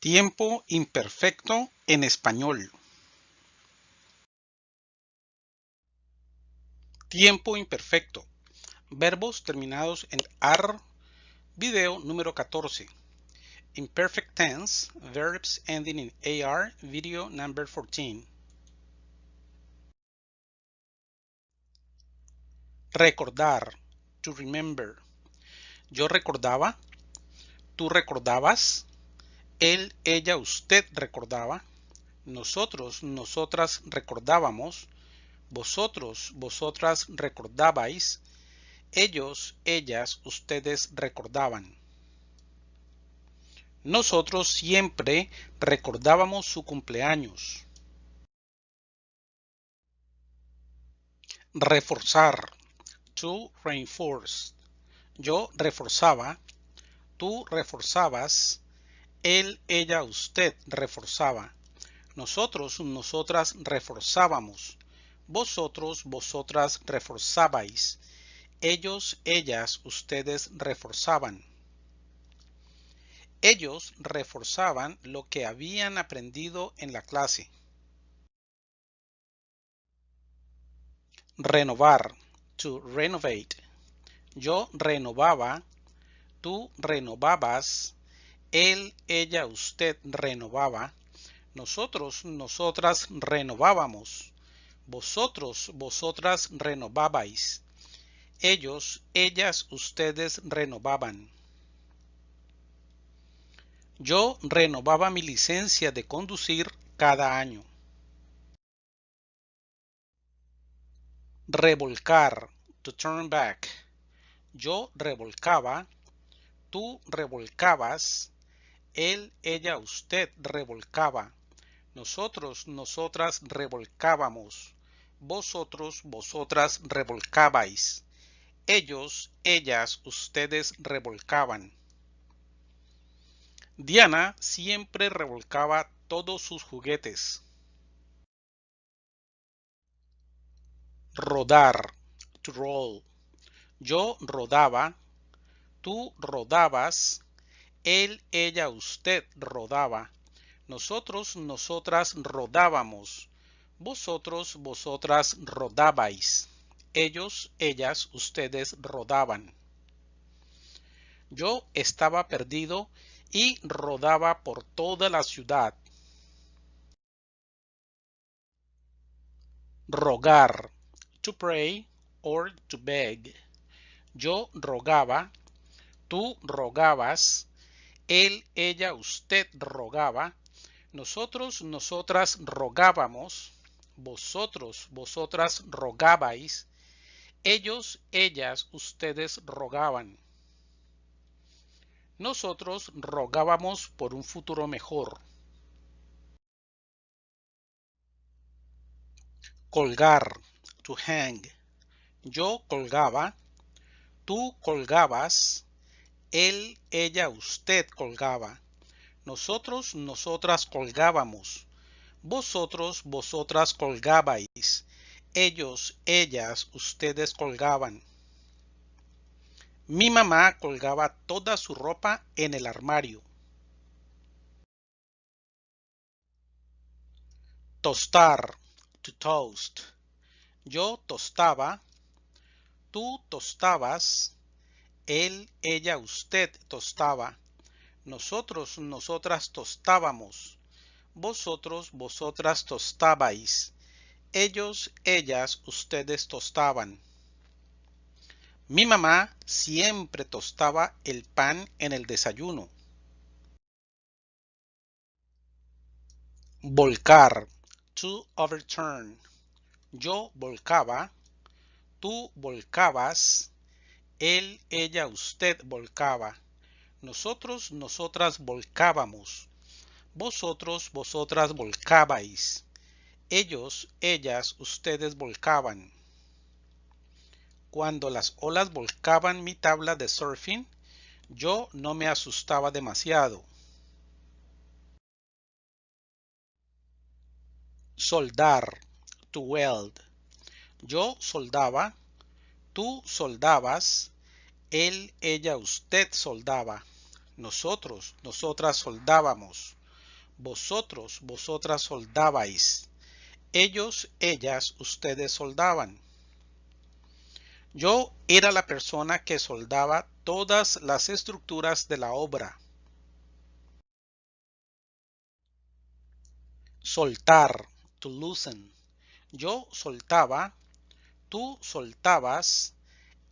Tiempo imperfecto en español. Tiempo imperfecto. Verbos terminados en AR. Video número 14. Imperfect tense. Verbs ending in AR. Video number 14. Recordar. To remember. Yo recordaba. Tú recordabas él, ella, usted recordaba, nosotros, nosotras recordábamos, vosotros, vosotras recordabais, ellos, ellas, ustedes recordaban. Nosotros siempre recordábamos su cumpleaños. Reforzar. To reinforce. Yo reforzaba. Tú reforzabas él, ella, usted reforzaba. Nosotros, nosotras reforzábamos. Vosotros, vosotras reforzabais. Ellos, ellas, ustedes reforzaban. Ellos reforzaban lo que habían aprendido en la clase. Renovar. To renovate. Yo renovaba. Tú renovabas él, ella, usted renovaba, nosotros, nosotras renovábamos, vosotros, vosotras renovabais, ellos, ellas, ustedes renovaban. Yo renovaba mi licencia de conducir cada año. Revolcar, to turn back. Yo revolcaba, tú revolcabas, él, ella, usted revolcaba. Nosotros, nosotras revolcábamos. Vosotros, vosotras revolcabais. Ellos, ellas, ustedes revolcaban. Diana siempre revolcaba todos sus juguetes. Rodar. To roll. Yo rodaba. Tú rodabas él, ella, usted rodaba. Nosotros, nosotras rodábamos. Vosotros, vosotras rodabais. Ellos, ellas, ustedes rodaban. Yo estaba perdido y rodaba por toda la ciudad. Rogar. To pray or to beg. Yo rogaba. Tú rogabas él, ella, usted rogaba, nosotros, nosotras rogábamos, vosotros, vosotras rogabais, ellos, ellas, ustedes rogaban. Nosotros rogábamos por un futuro mejor. Colgar, to hang. Yo colgaba, tú colgabas, él, ella, usted colgaba. Nosotros, nosotras colgábamos. Vosotros, vosotras colgabais. Ellos, ellas, ustedes colgaban. Mi mamá colgaba toda su ropa en el armario. Tostar, to toast. Yo tostaba, tú tostabas, él, ella, usted tostaba. Nosotros, nosotras tostábamos. Vosotros, vosotras tostabais. Ellos, ellas, ustedes tostaban. Mi mamá siempre tostaba el pan en el desayuno. Volcar. To overturn. Yo volcaba. Tú volcabas él, ella, usted volcaba. Nosotros, nosotras volcábamos. Vosotros, vosotras volcabais. Ellos, ellas, ustedes volcaban. Cuando las olas volcaban mi tabla de surfing, yo no me asustaba demasiado. Soldar, to weld. Yo soldaba, tú soldabas, él, ella, usted soldaba. Nosotros, nosotras soldábamos. Vosotros, vosotras soldabais. Ellos, ellas, ustedes soldaban. Yo era la persona que soldaba todas las estructuras de la obra. Soltar, to loosen. Yo soltaba, tú soltabas,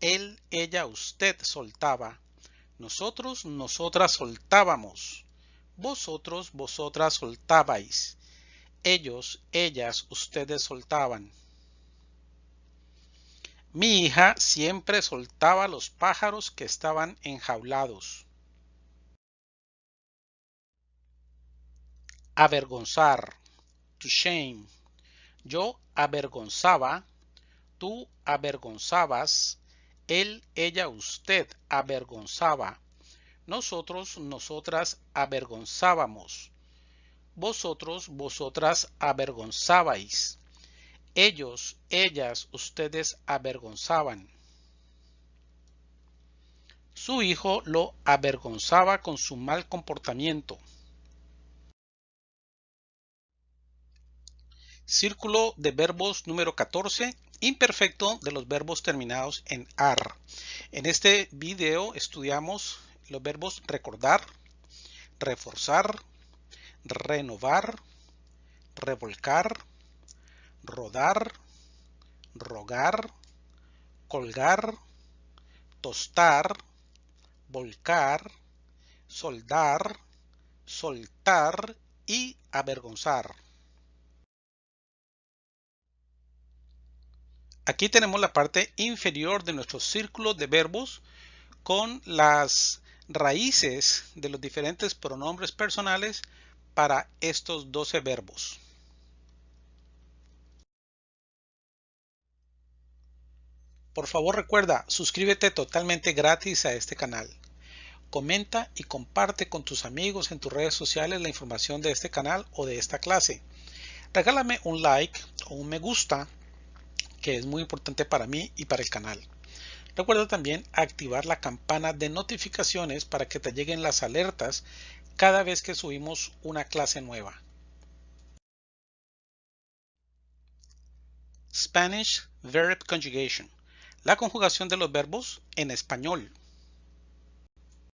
él, ella, usted soltaba. Nosotros, nosotras soltábamos. Vosotros, vosotras soltabais. Ellos, ellas, ustedes soltaban. Mi hija siempre soltaba los pájaros que estaban enjaulados. Avergonzar. To shame. Yo avergonzaba. Tú avergonzabas. Él, ella, usted avergonzaba. Nosotros, nosotras avergonzábamos. Vosotros, vosotras avergonzabais. Ellos, ellas, ustedes avergonzaban. Su hijo lo avergonzaba con su mal comportamiento. Círculo de verbos número 14, imperfecto de los verbos terminados en AR. En este video estudiamos los verbos recordar, reforzar, renovar, revolcar, rodar, rogar, colgar, tostar, volcar, soldar, soltar y avergonzar. Aquí tenemos la parte inferior de nuestro círculo de verbos con las raíces de los diferentes pronombres personales para estos 12 verbos. Por favor recuerda, suscríbete totalmente gratis a este canal. Comenta y comparte con tus amigos en tus redes sociales la información de este canal o de esta clase. Regálame un like o un me gusta, que es muy importante para mí y para el canal. Recuerda también activar la campana de notificaciones para que te lleguen las alertas cada vez que subimos una clase nueva. Spanish Verb Conjugation. La conjugación de los verbos en español.